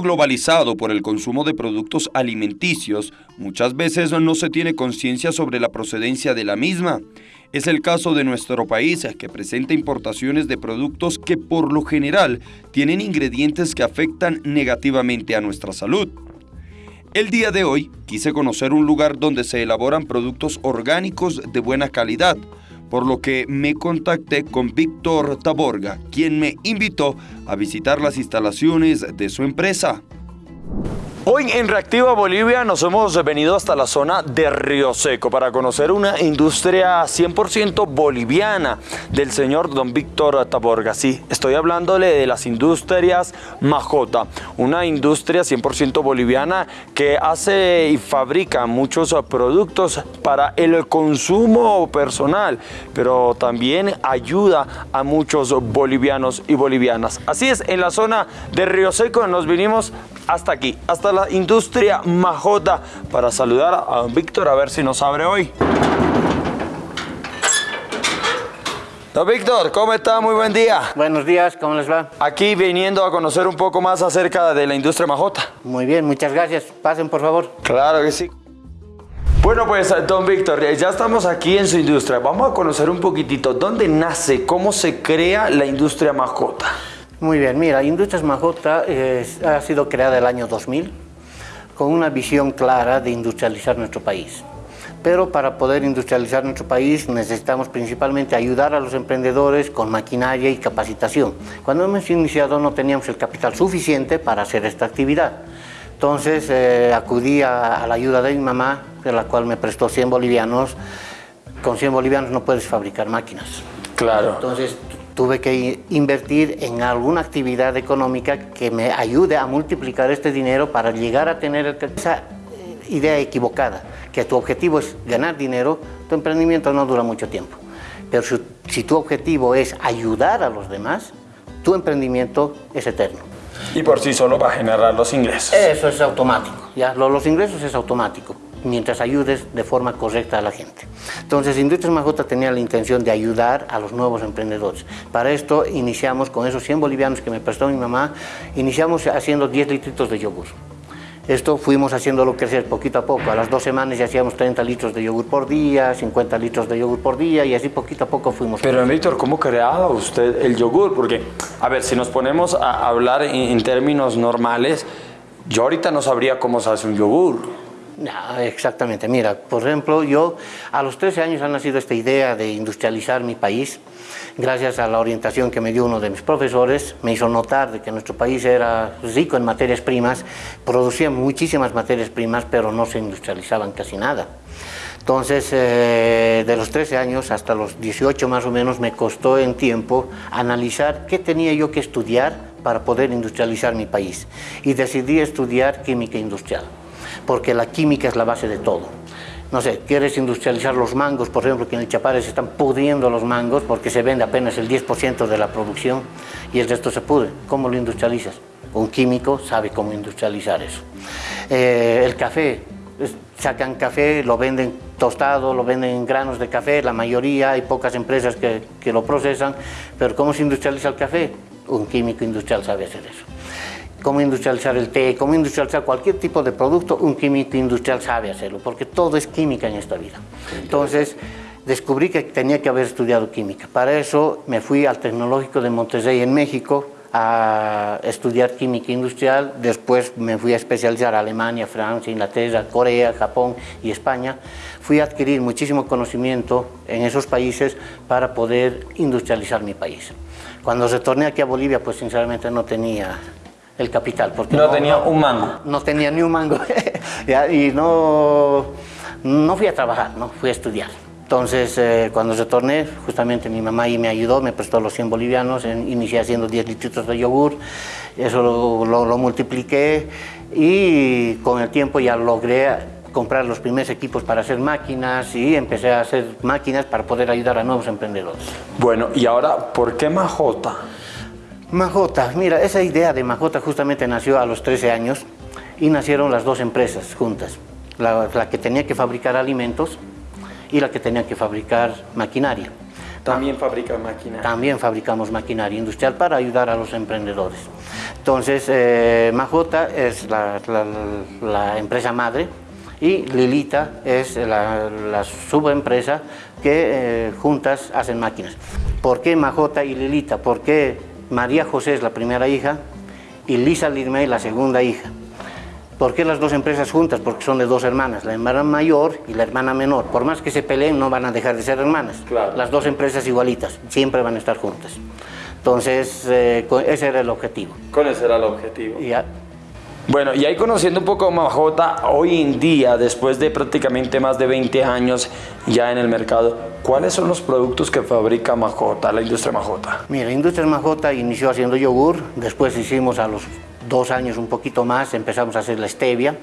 Globalizado por el consumo de productos alimenticios, muchas veces no se tiene conciencia sobre la procedencia de la misma. Es el caso de nuestro país, que presenta importaciones de productos que por lo general tienen ingredientes que afectan negativamente a nuestra salud. El día de hoy quise conocer un lugar donde se elaboran productos orgánicos de buena calidad, por lo que me contacté con Víctor Taborga, quien me invitó a visitar las instalaciones de su empresa. Hoy en Reactiva Bolivia nos hemos venido hasta la zona de Río Seco para conocer una industria 100% boliviana del señor don Víctor Taborga. Sí, estoy hablándole de las industrias Majota, una industria 100% boliviana que hace y fabrica muchos productos para el consumo personal, pero también ayuda a muchos bolivianos y bolivianas. Así es, en la zona de Río Seco nos vinimos hasta aquí, hasta la industria Majota, para saludar a don Víctor a ver si nos abre hoy. Don Víctor, ¿cómo está? Muy buen día. Buenos días, ¿cómo les va? Aquí viniendo a conocer un poco más acerca de la industria Majota. Muy bien, muchas gracias. Pasen, por favor. Claro que sí. Bueno, pues, don Víctor, ya estamos aquí en su industria. Vamos a conocer un poquitito dónde nace, cómo se crea la industria Majota. Muy bien, mira, Industrias Majota ha sido creada el año 2000 con una visión clara de industrializar nuestro país. Pero para poder industrializar nuestro país necesitamos principalmente ayudar a los emprendedores con maquinaria y capacitación. Cuando hemos iniciado no teníamos el capital suficiente para hacer esta actividad. Entonces eh, acudí a, la ayuda de mi mamá, de la cual me prestó 100 bolivianos. Con 100 bolivianos no puedes fabricar máquinas. Claro. Entonces tuve que invertir en alguna actividad económica que me ayude a multiplicar este dinero para llegar a tener esa eh, idea equivocada, que tu objetivo es ganar dinero, tu emprendimiento no dura mucho tiempo. Pero si, tu objetivo es ayudar a los demás, tu emprendimiento es eterno. Y por sí solo va a generar los ingresos. Eso es automático, ¿ya? Los ingresos es automático mientras ayudes de forma correcta a la gente. Entonces, Industrias Majota tenía la intención de ayudar a los nuevos emprendedores. Para esto iniciamos con esos 100 bolivianos que me prestó mi mamá, iniciamos haciendo 10 litritos de yogur. Esto fuimos haciéndolo crecer poquito a poco. A las dos semanas ya hacíamos 30 litros de yogur por día, 50 litros de yogur por día y así poquito a poco fuimos. Pero Víctor, ¿cómo creaba usted el yogur? Porque, a ver, si nos ponemos a hablar en términos normales, yo ahorita no sabría cómo se hace un yogur. No, exactamente. Mira, por ejemplo, yo a los 13 años ha nacido esta idea de industrializar mi país. Gracias a la orientación que me dio uno de mis profesores, me hizo notar de que nuestro país era rico en materias primas, producía muchísimas materias primas, pero no se industrializaban casi nada. Entonces, eh, de los 13 años hasta los 18 más o menos, me costó en tiempo analizar qué tenía yo que estudiar para poder industrializar mi país. Y decidí estudiar química industrial porque la química es la base de todo. No sé, quieres industrializar los mangos, por ejemplo, que en el Chapare se están pudriendo los mangos porque se vende apenas el 10% de la producción y el resto se pudre. ¿Cómo lo industrializas? Un químico sabe cómo industrializar eso. Eh, el café, sacan café, lo venden tostado, lo venden en granos de café, la mayoría, hay pocas empresas que, que lo procesan, pero ¿cómo se industrializa el café? Un químico industrial sabe hacer eso cómo industrializar el té, cómo industrializar cualquier tipo de producto, un químico industrial sabe hacerlo, porque todo es química en esta vida. Entonces, descubrí que tenía que haber estudiado química. Para eso me fui al Tecnológico de Monterrey en México a estudiar química industrial, después me fui a especializar a Alemania, Francia, Inglaterra, Corea, Japón y España. Fui a adquirir muchísimo conocimiento en esos países para poder industrializar mi país. Cuando retorné aquí a Bolivia, pues sinceramente no tenía el capital. Porque no, tenía un mango. No tenía ni un mango. y no, no fui a trabajar, ¿no? fui a estudiar. Entonces, eh, cuando retorné, justamente mi mamá ahí me ayudó, me prestó los 100 bolivianos, inicié haciendo 10 litros de yogur, eso lo, lo, multipliqué y con el tiempo ya logré comprar los primeros equipos para hacer máquinas y empecé a hacer máquinas para poder ayudar a nuevos emprendedores. Bueno, y ahora, ¿por qué Majota? Majota, mira, esa idea de Majota justamente nació a los 13 años y nacieron las dos empresas juntas, la, que tenía que fabricar alimentos y la que tenía que fabricar maquinaria. También fabrica maquinaria. También fabricamos maquinaria industrial para ayudar a los emprendedores. Entonces, eh, Majota es la, empresa madre y Lilita es la, subempresa que eh, juntas hacen máquinas. ¿Por qué Majota y Lilita? Porque María José es la primera hija y Lisa Lirmey la segunda hija. ¿Por qué las dos empresas juntas? Porque son de dos hermanas, la hermana mayor y la hermana menor. Por más que se peleen, no van a dejar de ser hermanas. Las dos empresas igualitas, siempre van a estar juntas. Entonces, eh, ese era el objetivo. Con ese era el objetivo. Ya. Bueno, y ahí conociendo un poco Majota, hoy en día, después de prácticamente más de 20 años ya en el mercado, ¿cuáles son los productos que fabrica Majota, la industria Majota? Mira, la industria Majota inició haciendo yogur, después hicimos a los dos años, un poquito más, empezamos a hacer la stevia,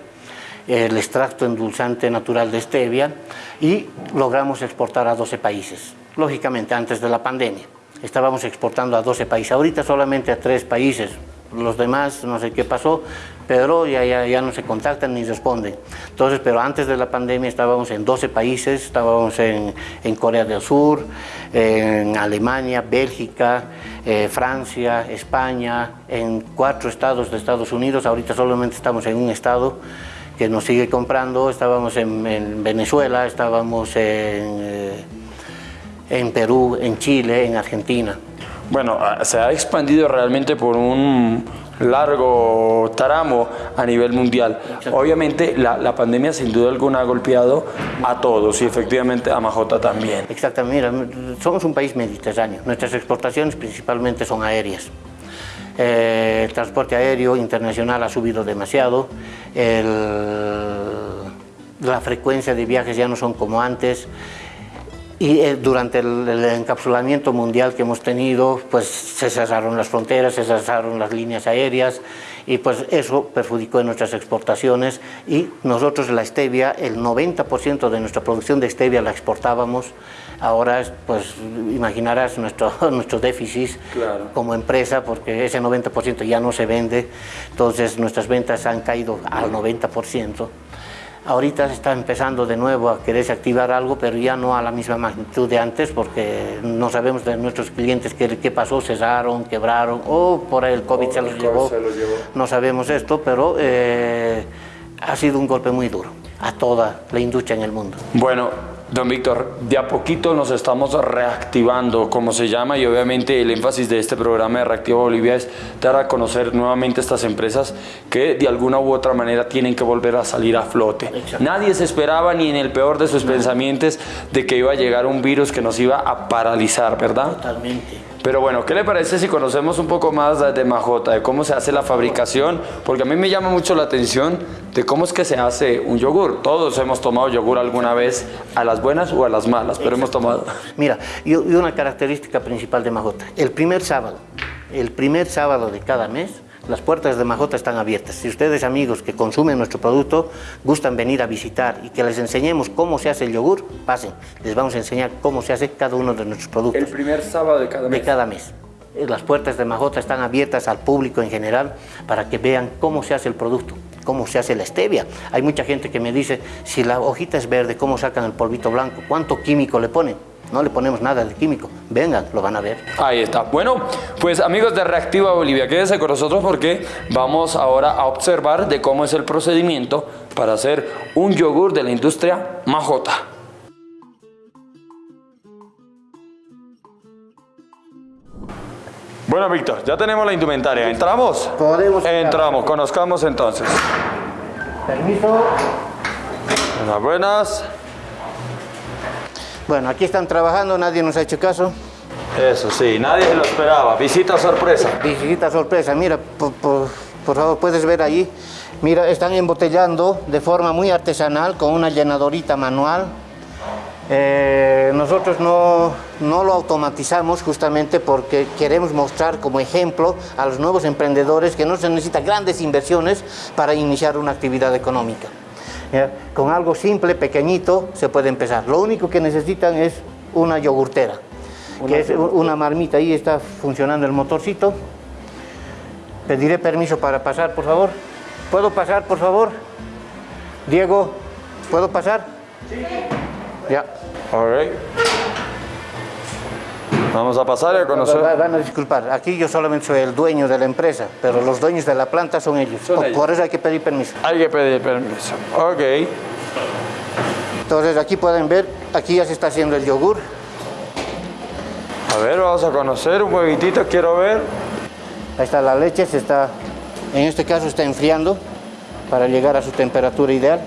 el extracto endulzante natural de stevia y logramos exportar a 12 países, lógicamente antes de la pandemia. Estábamos exportando a 12 países, ahorita solamente a 3 países, los demás no sé qué pasó, pero ya, ya, ya, no se contactan ni responden. Entonces, pero antes de la pandemia estábamos en 12 países, estábamos en, en Corea del Sur, en Alemania, Bélgica, eh, Francia, España, en cuatro estados de Estados Unidos, ahorita solamente estamos en un estado que nos sigue comprando, estábamos en, Venezuela, estábamos en, eh, en Perú, en Chile, en Argentina. Bueno, ah, se ha expandido realmente por un largo tramo a nivel mundial. Obviamente la, la, pandemia sin duda alguna ha golpeado a todos y efectivamente a Majota también. Exactamente, mira, somos un país mediterráneo, nuestras exportaciones principalmente son aéreas. Eh, el transporte aéreo internacional ha subido demasiado, la frecuencia de viajes ya no son como antes, y eh, durante el, encapsulamiento mundial que hemos tenido, pues se cerraron las fronteras, se cerraron las líneas aéreas y pues eso perjudicó en nuestras exportaciones. Y nosotros la stevia, el 90% de nuestra producción de stevia la exportábamos, ahora pues imaginarás nuestro, nuestro déficit como empresa porque ese 90% ya no se vende, entonces nuestras ventas han caído al 90%. Ahorita se está empezando de nuevo a quererse activar algo, pero ya no a la misma magnitud de antes, porque no sabemos de nuestros clientes qué, qué pasó, cesaron, quebraron, o por ahí el COVID, se, los llevó. No sabemos esto, pero eh, ha sido un golpe muy duro a toda la industria en el mundo. Bueno, Don Víctor, de a poquito nos estamos reactivando, como se llama, y obviamente el énfasis de este programa de Reactiva Bolivia es dar a conocer nuevamente estas empresas que de alguna u otra manera tienen que volver a salir a flote. Nadie se esperaba, ni en el peor de sus pensamientos, de que iba a llegar un virus que nos iba a paralizar, ¿verdad? Totalmente. Pero bueno, ¿qué le parece si conocemos un poco más de Majota, de cómo se hace la fabricación? Porque a mí me llama mucho la atención de cómo es que se hace un yogur. Todos hemos tomado yogur alguna vez, a las buenas o a las malas, pero hemos tomado. Mira, y una característica principal de Majota, el primer sábado, el primer sábado de cada mes, las puertas de Majota están abiertas. Si ustedes, amigos que consumen nuestro producto, gustan venir a visitar y que les enseñemos cómo se hace el yogur, pasen. Les vamos a enseñar cómo se hace cada uno de nuestros productos. El primer sábado de cada mes. De cada mes. Eh, las puertas de Majota están abiertas al público en general para que vean cómo se hace el producto, cómo se hace la stevia. Hay mucha gente que me dice, si la hojita es verde, ¿cómo sacan el polvito blanco? ¿Cuánto químico le ponen? No le ponemos nada de químico. Vengan, lo van a ver. Ahí está. Bueno, pues amigos de Reactiva Bolivia, quédense con nosotros porque vamos ahora a observar de cómo es el procedimiento para hacer un yogur de la industria Majota. Bueno, Víctor, ya tenemos la indumentaria. ¿Entramos? Podemos. Entramos, conozcamos entonces. Permiso. Buenas, buenas. Bueno, aquí están trabajando, nadie nos ha hecho caso. Eso sí, nadie lo esperaba. Visita sorpresa. Visita sorpresa, mira, por, favor, puedes ver ahí. Mira, están embotellando de forma muy artesanal con una llenadorita manual. Eh, nosotros no, no, lo automatizamos justamente porque queremos mostrar como ejemplo a los nuevos emprendedores que no se necesitan grandes inversiones para iniciar una actividad económica. Con algo simple, pequeñito, se puede empezar. Lo único que necesitan es una yogurtera, que es una marmita. Ahí está funcionando el motorcito. Pediré permiso para pasar, por favor. ¿Puedo pasar, por favor? Diego, ¿puedo pasar? Sí. Ya. All Vamos a pasar y a conocer. Van a disculpar, aquí yo solamente soy el dueño de la empresa, pero los dueños de la planta son ellos. Son por, ellos. por eso hay que pedir permiso. Hay que pedir permiso. Ok. Entonces aquí pueden ver, aquí ya se está haciendo el yogur. A ver, vamos a conocer un huevitito, quiero ver. Ahí está la leche, se está, en este caso está enfriando para llegar a su temperatura ideal.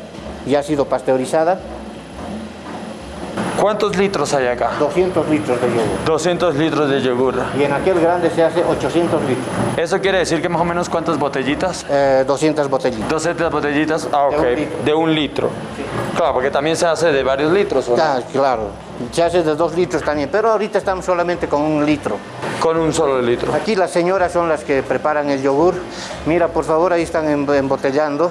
Ya ha sido pasteurizada, ¿Cuántos litros hay acá? 200 litros de yogur. 200 litros de yogur. Y en aquel grande se hace 800 litros, ¿Eso quiere decir que más o menos cuántas botellitas? eh, 200 botellitas. 200 botellitas, ah, ok, De un litro. de un litro. Claro, porque también se hace de varios litros, ¿o no? Ah, claro, se hace de 2 litros también, pero ahorita estamos solamente con un litro. Con un solo litro. Aquí las señoras son las que preparan el yogur. Mira, por favor, ahí están em- embotellando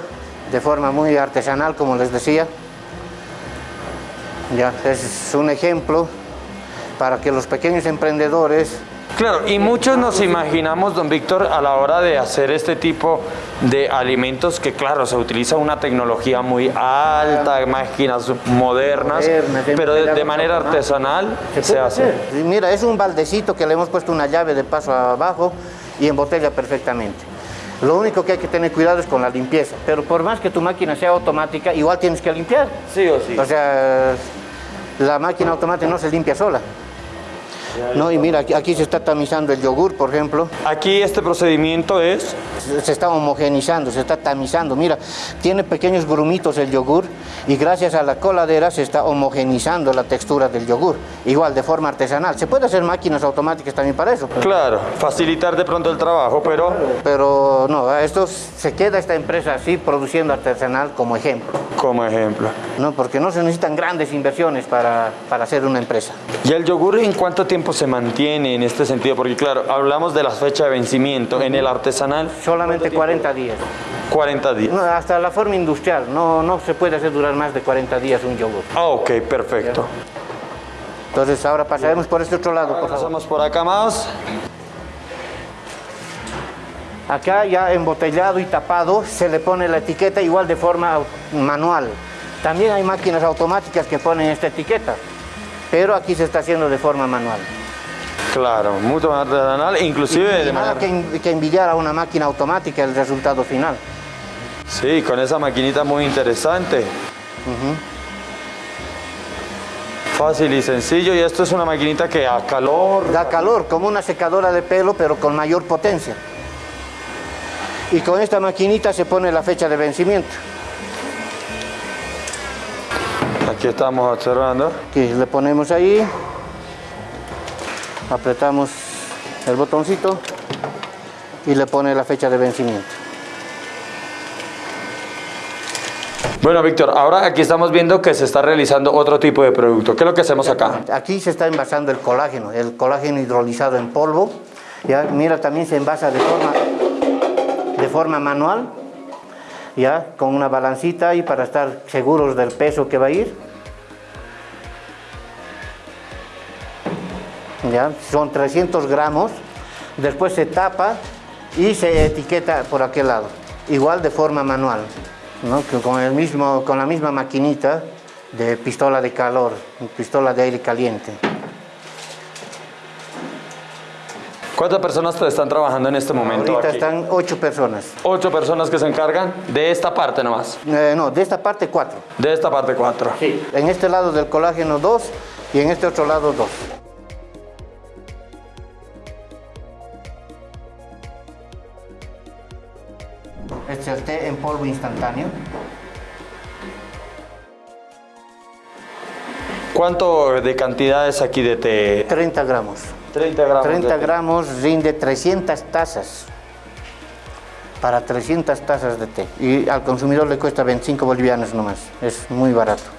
de forma muy artesanal, como les decía. Ya, es un ejemplo para que los pequeños emprendedores Claro, y muchos nos imaginamos, don Víctor, a la hora de hacer este tipo de alimentos que, claro, se utiliza una tecnología muy alta, máquinas modernas, pero de, manera artesanal se, puede hace. hacer. Mira, es un baldecito que le hemos puesto una llave de paso abajo y embotella perfectamente. Lo único que hay que tener cuidado es con la limpieza, pero por más que tu máquina sea automática, igual tienes que limpiar. Sí o sí. O sea, la máquina automática no se limpia sola. No, y mira, aquí, aquí se está tamizando el yogur, por ejemplo. Aquí este procedimiento es Se está homogenizando, se está tamizando. Mira, tiene pequeños grumitos el yogur y gracias a la coladera se está homogenizando la textura del yogur. Igual, de forma artesanal. Se puede hacer máquinas automáticas también para eso. Claro, facilitar de pronto el trabajo, pero Pero no, esto se queda esta empresa así produciendo artesanal como ejemplo. como ejemplo. ¿no? Porque no se necesitan grandes inversiones para, para hacer una empresa. ¿Y el yogur en cuánto tiempo se mantiene en este sentido? Porque claro, hablamos de la fecha de vencimiento. En el artesanal, Solamente 40 días. 40 días. No, hasta la forma industrial, no, no se puede hacer durar más de 40 días un yogur. Ah, ok, perfecto. Entonces ahora pasaremos por este otro lado, por. Pasamos por acá más. Acá ya embotellado y tapado se le pone la etiqueta igual de forma manual. También hay máquinas automáticas que ponen esta etiqueta, pero aquí se está haciendo de forma manual. Claro, mucho más artesanal, inclusive Y de nada manera... que, en- que envidiar a una máquina automática el resultado final. Sí, con esa maquinita muy interesante. Fácil y sencillo. Y esto es una maquinita que a calor... Da calor, como una secadora de pelo, pero con mayor potencia. Y con esta maquinita se pone la fecha de vencimiento. Aquí estamos observando. que le ponemos ahí, apretamos el botoncito y le pone la fecha de vencimiento. Bueno, Víctor, ahora aquí estamos viendo que se está realizando otro tipo de producto. ¿Qué es lo que hacemos acá? Aquí se está envasando el colágeno, el colágeno hidrolizado en polvo. Ya, mira, también se envasa de forma, de forma manual, ya, con una balancita ahí para estar seguros del peso que va a ir. Ya, son 300 gramos. Después se tapa y se etiqueta por aquel lado. Igual de forma manual, con, el mismo, con la misma maquinita de pistola de calor, pistola de aire caliente. ¿Cuántas personas están trabajando en este momento? Ahorita aquí? están ocho personas. Ocho personas que se encargan de esta parte nomás. Eh, no, de esta parte cuatro. De esta parte cuatro. En este lado del colágeno dos y en este otro lado dos. Este té en polvo instantáneo. ¿Cuánto de cantidades aquí de té? 30 gramos. 30 gramos. 30 de té. gramos rinde 300 tazas. Para 300 tazas de té. Y al consumidor le cuesta 25 bolivianos nomás. Es muy barato.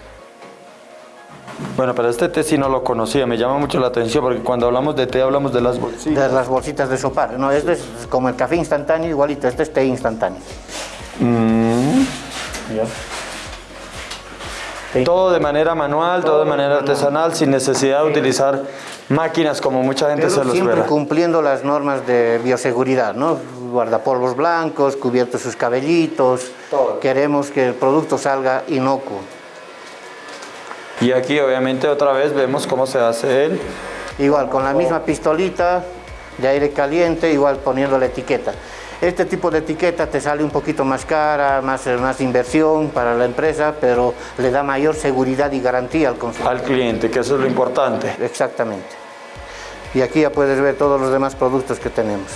Bueno, pero este té sí no lo conocía, me llama mucho la atención porque cuando hablamos de té hablamos de las bolsitas. De las bolsitas de sopar. No, este es como el café instantáneo, igualito. Este es té instantáneo. Mm. ¿Ya? Sí. Todo de manera manual, todo de manera artesanal, sin necesidad de utilizar máquinas como mucha gente Pero se lo siempre cumpliendo las normas de bioseguridad, ¿no? Guardapolvos blancos, cubiertos sus cabellitos. Todo. Queremos que el producto salga inocuo. Y aquí obviamente otra vez vemos cómo se hace el Igual, con la misma pistolita de aire caliente, igual poniendo la etiqueta. Este tipo de etiqueta te sale un poquito más cara, más, más inversión para la empresa, pero le da mayor seguridad y garantía al consumidor. Al cliente, que eso es lo importante. Exactamente. Y aquí ya puedes ver todos los demás productos que tenemos.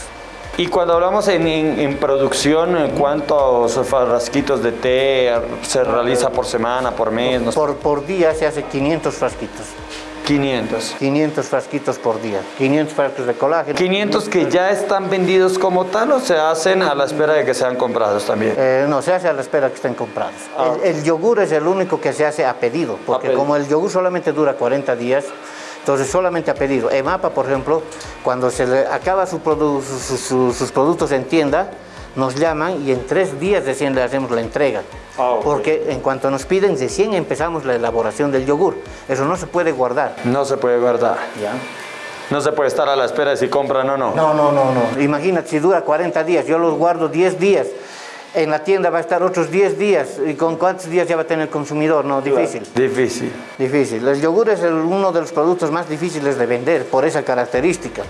Y cuando hablamos en, en, producción, ¿cuántos frasquitos de té se realiza por semana, por mes? Por, por día se hace 500 frasquitos. 500. 500 frasquitos por día, 500 frascos de colágeno. 500 que ya están vendidos como tal o se hacen a la espera de que sean comprados también? Eh, no, se hace a la espera de que estén comprados. Ah. El, yogur es el único que se hace a pedido, porque como el yogur solamente dura 40 días, entonces solamente a pedido. EMAPA, por ejemplo, cuando se le acaba su sus productos en tienda, nos llaman y en tres días recién le hacemos la entrega. Ah, Porque en cuanto nos piden, recién empezamos la elaboración del yogur. Eso no se puede guardar. No se puede guardar. Ya. No se puede estar a la espera de si compran o no. No, no, no, no. Imagínate, si dura 40 días, yo los guardo 10 días en la tienda va a estar otros 10 días. ¿Y con cuántos días ya va a tener el consumidor? No, difícil. Difícil. Difícil. El yogur es uno de los productos más difíciles de vender por esa característica.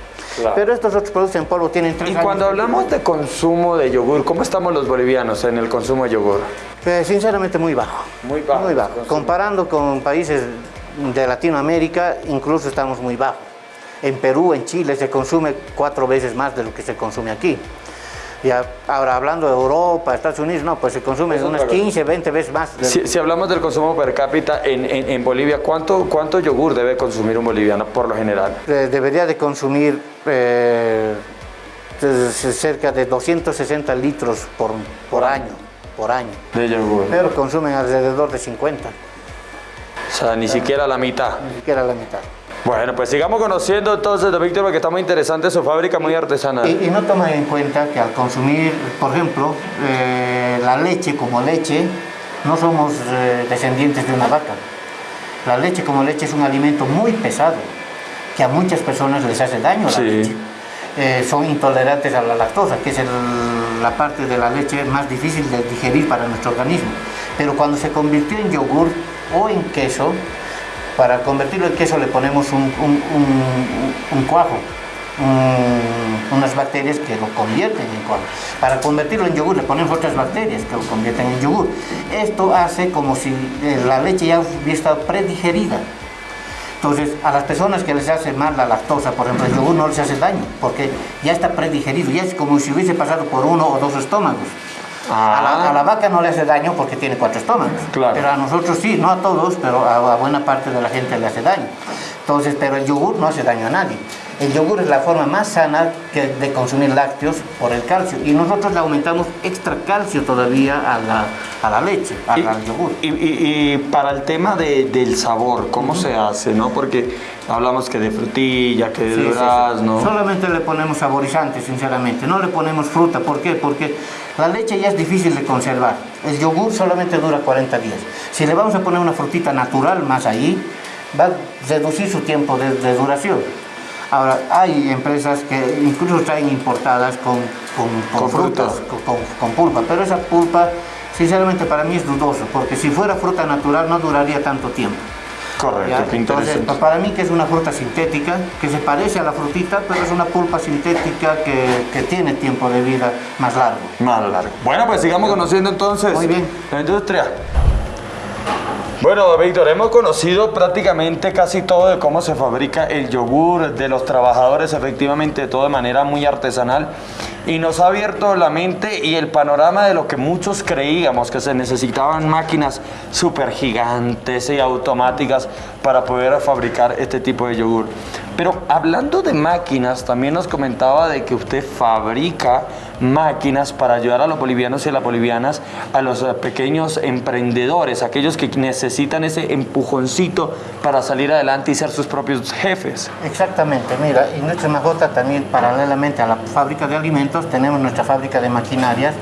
Pero estos otros productos en polvo tienen tres Y cuando hablamos de consumo de yogur, ¿cómo estamos los bolivianos en el consumo de yogur? Pues, sinceramente muy bajo. Muy bajo. Muy bajo. Comparando con países de Latinoamérica, incluso estamos muy bajos. En Perú, en Chile, se consume cuatro veces más de lo que se consume aquí. Y ahora hablando de Europa, Estados Unidos, no, pues se consume unas 15, 20 veces más. Si, hablamos del consumo per cápita en, en, Bolivia, ¿cuánto, ¿cuánto yogur debe consumir un boliviano por lo general? debería de consumir eh, cerca de 260 litros por, por año, por año. De yogur. Pero consumen alrededor de 50. O sea, ni siquiera la mitad. Ni siquiera la mitad. Bueno, pues sigamos conociendo entonces, don Víctor, porque está muy interesante su fábrica, muy artesanal. Y, no toma en cuenta que al consumir, por ejemplo, eh, la leche como leche, no somos eh, descendientes de una vaca. La leche como leche es un alimento muy pesado, que a muchas personas les hace daño la leche. Eh, son intolerantes a la lactosa, que es la parte de la leche más difícil de digerir para nuestro organismo. Pero cuando se convirtió en yogur o en queso, para convertirlo en queso le ponemos un, cuajo, unas bacterias que lo convierten en cuajo. Para convertirlo en yogur le ponemos otras bacterias que lo convierten en yogur. Esto hace como si eh, la leche ya hubiera estado predigerida. Entonces, a las personas que les hace mal la lactosa, por ejemplo, el yogur no les hace daño, porque ya está predigerido, ya es como si hubiese pasado por uno o dos estómagos. A, la, vaca no le hace daño porque tiene cuatro estómagos. Pero a nosotros sí, no a todos, pero a, buena parte de la gente le hace daño. Entonces, pero el yogur no hace daño a nadie. El yogur es la forma más sana que de consumir lácteos por el calcio. Y nosotros le aumentamos extra calcio todavía a la, a la leche, al yogur. Y, para el tema de, del sabor, ¿cómo se hace? ¿no? Porque hablamos que de frutilla, que de durazno. Solamente le ponemos saborizantes, sinceramente. No le ponemos fruta. ¿Por qué? Porque la leche ya es difícil de conservar. El yogur solamente dura 40 días. Si le vamos a poner una frutita natural más ahí, va a reducir su tiempo de, duración. Ahora, hay empresas que incluso traen importadas con, con, frutas, con, pulpa, pero esa pulpa, sinceramente para mí es dudoso, porque si fuera fruta natural no duraría tanto tiempo. Correcto, Entonces, para mí que es una fruta sintética, que se parece a la frutita, pero es una pulpa sintética que, que tiene tiempo de vida más largo. Más largo. Bueno, pues sigamos conociendo entonces Muy bien. la industria. Bueno, Víctor, hemos conocido prácticamente casi todo de cómo se fabrica el yogur, de los trabajadores, efectivamente, todo de manera muy artesanal. Y nos ha abierto la mente y el panorama de lo que muchos creíamos, que se necesitaban máquinas súper gigantes y automáticas para poder fabricar este tipo de yogur. Pero hablando de máquinas, también nos comentaba de que usted fabrica máquinas para ayudar a los bolivianos y a las bolivianas, a los eh, pequeños emprendedores, aquellos que necesitan ese empujoncito para salir adelante y ser sus propios jefes. Exactamente, mira, y nuestra Majota también paralelamente a la fábrica de alimentos tenemos nuestra fábrica de maquinarias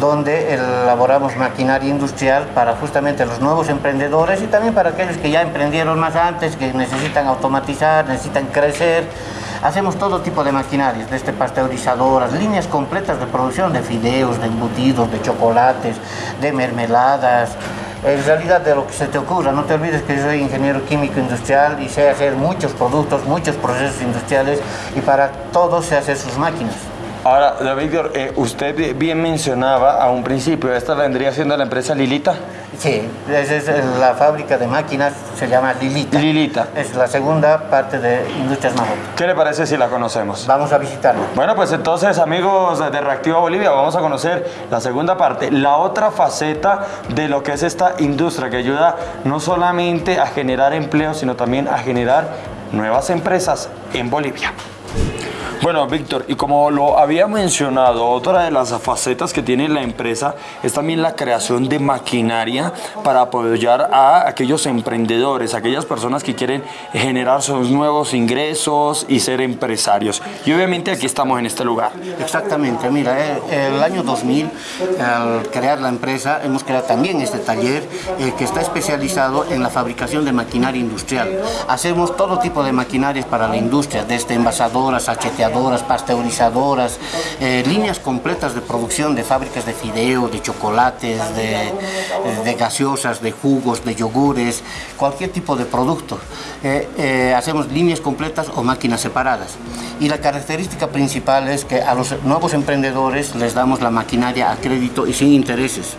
donde elaboramos maquinaria industrial para justamente los nuevos emprendedores y también para aquellos que ya emprendieron más antes, que necesitan automatizar, necesitan crecer. Hacemos todo tipo de maquinarias, desde pasteurizadoras, líneas completas de producción de fideos, de embutidos, de chocolates, de mermeladas, en realidad de lo que se te ocurra. No te olvides que yo soy ingeniero químico industrial y sé hacer muchos productos, muchos procesos industriales y para todos sé hacer sus máquinas. Ahora, Víctor, eh, usted bien mencionaba a un principio, esta vendría siendo la empresa Lilita. Sí, esa es la fábrica de máquinas, se llama Lilita. Lilita. Es la segunda parte de Industrias Majota. ¿Qué le parece si la conocemos? Vamos a visitarla. Bueno, pues entonces, amigos de Reactiva Bolivia, vamos a conocer la segunda parte, la otra faceta de lo que es esta industria que ayuda no solamente a generar empleo, sino también a generar nuevas empresas en Bolivia. Bueno, Víctor, y como lo había mencionado, otra de las facetas que tiene la empresa es también la creación de maquinaria para apoyar a aquellos emprendedores, aquellas personas que quieren generar sus nuevos ingresos y ser empresarios. Y obviamente aquí estamos en este lugar. Exactamente, mira, eh, el año 2000, al crear la empresa, hemos creado también este taller eh, que está especializado en la fabricación de maquinaria industrial. Hacemos todo tipo de maquinarias para la industria, desde envasadoras, acheteadoras, pasteurizadoras, eh, líneas completas de producción de fábricas de fideo, de chocolates, de, gaseosas, de jugos, de yogures, cualquier tipo de producto. Eh, eh, hacemos líneas completas o máquinas separadas. Y la característica principal es que a los nuevos emprendedores les damos la maquinaria a crédito y sin intereses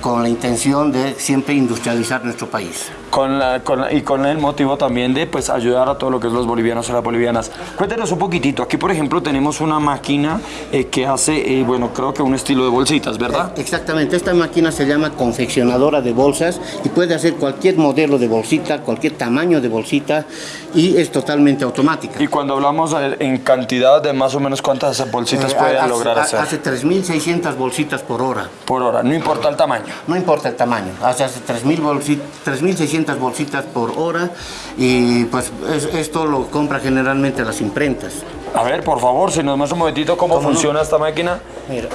con la intención de siempre industrializar nuestro país. Con la, y con el motivo también de pues, ayudar a todo lo que es los bolivianos y las bolivianas. Cuéntenos un poquitito, aquí por ejemplo tenemos una máquina eh, que hace, eh, bueno, creo que un estilo de bolsitas, ¿verdad? Eh, exactamente, esta máquina se llama confeccionadora de bolsas y puede hacer cualquier modelo de bolsita, cualquier tamaño de bolsita y es totalmente automática. Y cuando hablamos en cantidad de más o menos cuántas bolsitas puede lograr hacer? Hace 3.600 bolsitas por hora. Por hora, no importa el tamaño. No importa el tamaño, hace 3.600 bolsitas por hora y pues esto lo compra generalmente las imprentas. A ver, por favor, si nos muestra un momentito cómo, funciona esta máquina. Mira.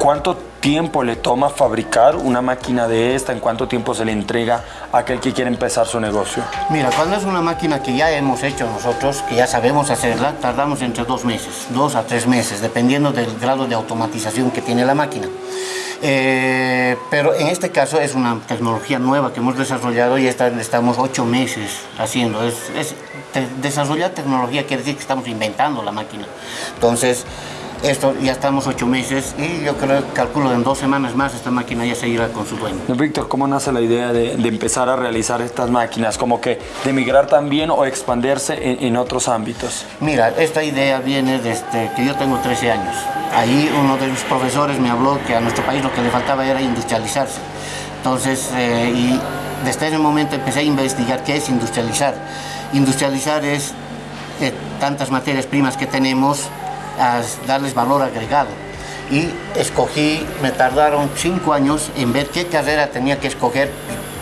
¿Cuánto tiempo le toma fabricar una máquina de esta? ¿En cuánto tiempo se le entrega a aquel que quiere empezar su negocio? Mira, cuando es una máquina que ya hemos hecho nosotros, que ya sabemos hacerla, tardamos entre dos meses, dos a tres meses, dependiendo del grado de automatización que tiene la máquina. Eh, pero en este caso es una tecnología nueva que hemos desarrollado y estamos ocho meses haciendo. Es, desarrollar tecnología quiere decir que estamos inventando la máquina. Entonces, esto ya estamos ocho meses y yo creo, calculo en dos semanas más esta máquina ya se irá con su dueño. Víctor, ¿cómo nace la idea de, empezar a realizar estas máquinas? Como que de migrar también o expandirse en, otros ámbitos. Mira, esta idea viene desde que yo tengo 13 años. Ahí uno de mis profesores me habló que a nuestro país lo que le faltaba era industrializarse. Entonces, eh, y desde ese momento empecé a investigar qué es industrializar. Industrializar es eh, tantas materias primas que tenemos a darles valor agregado. Y escogí, me tardaron cinco años en ver qué carrera tenía que escoger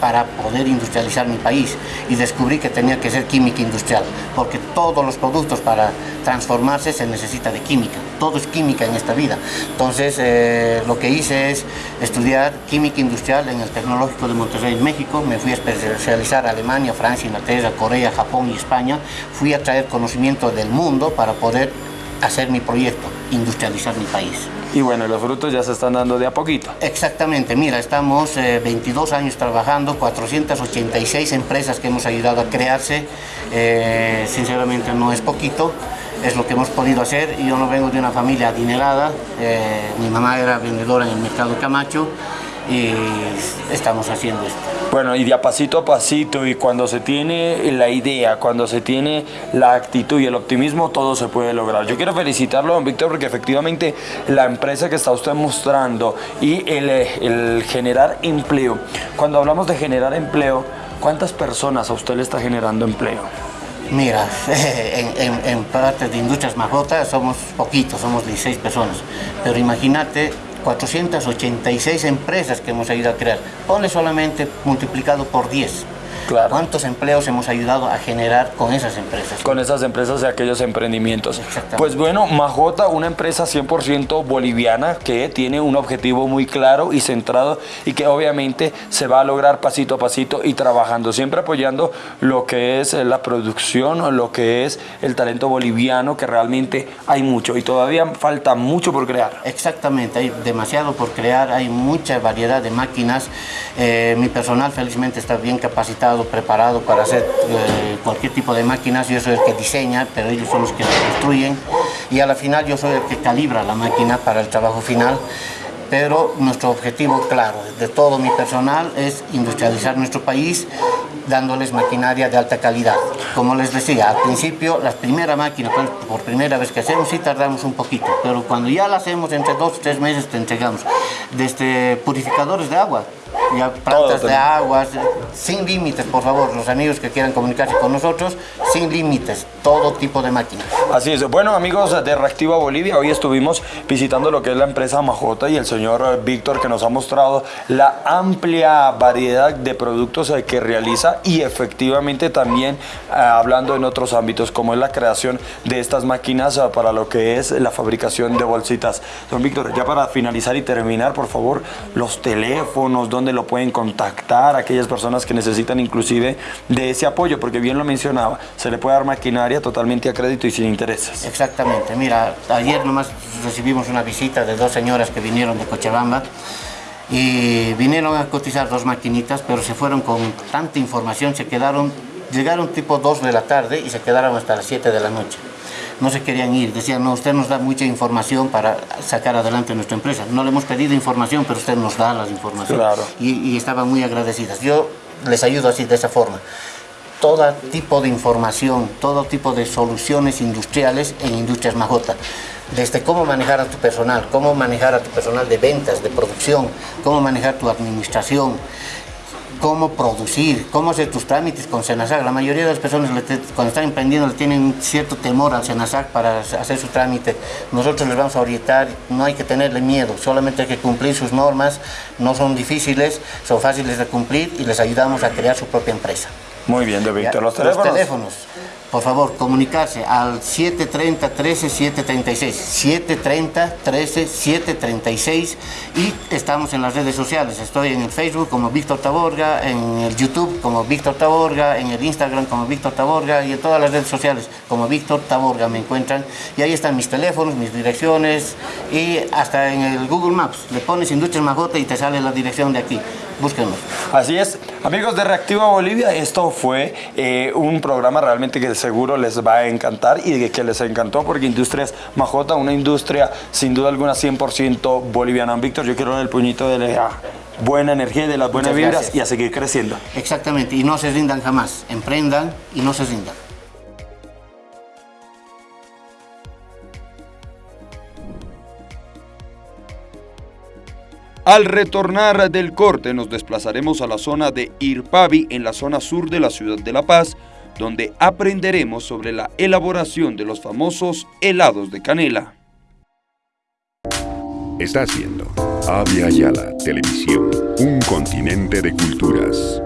para poder industrializar mi país y descubrí que tenía que ser química industrial, porque todos los productos para transformarse se necesita de química, todo es química en esta vida. Entonces eh, lo que hice es estudiar química industrial en el Tecnológico de Monterrey México, me fui a especializar a Alemania, Francia, Inglaterra, Corea, Japón y España, fui a traer conocimiento del mundo para poder hacer mi proyecto, industrializar mi país. Y bueno, los frutos ya se están dando de a poquito. Exactamente, mira, estamos 22 eh, años trabajando, 486 empresas que hemos ayudado a crearse, eh, sinceramente no es poquito, es lo que hemos podido hacer. Yo no vengo de una familia adinerada, eh, mi mamá era vendedora en el mercado Camacho, y estamos haciendo esto. Bueno, y de a pasito a pasito, y cuando se tiene la idea, cuando se tiene la actitud y el optimismo, todo se puede lograr. Yo quiero felicitarlo, don Víctor, porque efectivamente la empresa que está usted mostrando y el, el generar empleo, cuando hablamos de generar empleo, ¿cuántas personas a usted le está generando empleo? Mira, en, en, parte de Industrias Majotas somos poquitos, somos 16 personas, pero imagínate 486 empresas que hemos ido a crear. Ponle solamente multiplicado por 10. ¿Cuántos empleos hemos ayudado a generar con esas empresas? Con esas empresas y aquellos emprendimientos. Pues bueno, Majota, una empresa 100% boliviana que tiene un objetivo muy claro y centrado y que obviamente se va a lograr pasito a pasito y trabajando, siempre apoyando lo que es la producción, lo que es el talento boliviano, que realmente hay mucho y todavía falta mucho por crear. Exactamente, hay demasiado por crear, hay mucha variedad de máquinas. Eh, mi personal felizmente está bien capacitado, preparado para hacer eh, cualquier tipo de máquinas. Yo soy el que diseña, pero ellos son los que construyen. Y a la final yo soy el que calibra la máquina para el trabajo final pero nuestro objetivo claro de todo mi personal es industrializar nuestro país dándoles maquinaria de alta calidad. Como les decía, al principio, las primeras máquinas, por primera vez que hacemos, sí tardamos un poquito, pero cuando ya la hacemos, entre dos o tres meses te entregamos. Desde purificadores de agua, ya plantas de aguas, sin límites, por favor, los amigos que quieran comunicarse con nosotros, sin límites, todo tipo de máquinas. Así es. Bueno, amigos de Reactiva Bolivia, hoy estuvimos visitando lo que es la empresa Majota y el señor Víctor que nos ha mostrado la amplia variedad de productos que realiza y efectivamente también eh, hablando en otros ámbitos como es la creación de estas máquinas eh, para lo que es la fabricación de bolsitas. Don Víctor, ya para finalizar y terminar, por favor, los teléfonos, donde lo pueden contactar, aquellas personas que necesitan inclusive de ese apoyo, porque bien lo mencionaba, se le puede dar maquinaria totalmente a crédito y sin intereses. Exactamente, mira, ayer nomás recibimos una visita de dos señoras que vinieron de Cochabamba y vinieron a cotizar dos maquinitas, pero se fueron con tanta información, se quedaron, llegaron tipo 2 de la tarde y se quedaron hasta las 7 de la noche no se querían ir. Decían, no, usted nos da mucha información para sacar adelante nuestra empresa. No le hemos pedido información, pero usted nos da las informaciones. Y, y estaban muy agradecidas. Yo les ayudo así, de esa forma. Todo tipo de información, todo tipo de soluciones industriales en Industrias Majota desde cómo manejar a tu personal, cómo manejar a tu personal de ventas, de producción, cómo manejar tu administración, cómo producir, cómo hacer tus trámites con Senasac. La mayoría de las personas cuando están emprendiendo tienen cierto temor al Senasac para hacer su trámite. Nosotros les vamos a orientar, no hay que tenerle miedo, solamente hay que cumplir sus normas, no son difíciles, son fáciles de cumplir y les ayudamos a crear su propia empresa. Muy bien, de Víctor. ¿Los teléfonos? Los teléfonos por favor, comunicarse al 730 13 736, 730 13 736 y estamos en las redes sociales. Estoy en el Facebook como Víctor Taborga, en el YouTube como Víctor Taborga, en el Instagram como Víctor Taborga y en todas las redes sociales como Víctor Taborga me encuentran. Y ahí están mis teléfonos, mis direcciones y hasta en el Google Maps. Le pones Industrias Majota y te sale la dirección de aquí. Búsquenos. Así es. Amigos de Reactiva Bolivia, esto fue eh, un programa realmente que seguro les va a encantar y que les encantó porque Industrias Majota, una industria sin duda alguna 100% boliviana. Víctor, yo quiero dar el puñito de la buena energía y de las buenas vibras y a seguir creciendo. Exactamente, y no se rindan jamás. Emprendan y no se rindan. Al retornar del corte nos desplazaremos a la zona de Irpavi en la zona sur de la ciudad de La Paz, donde aprenderemos sobre la elaboración de los famosos helados de canela. Está haciendo Avia Yala Televisión, un continente de culturas.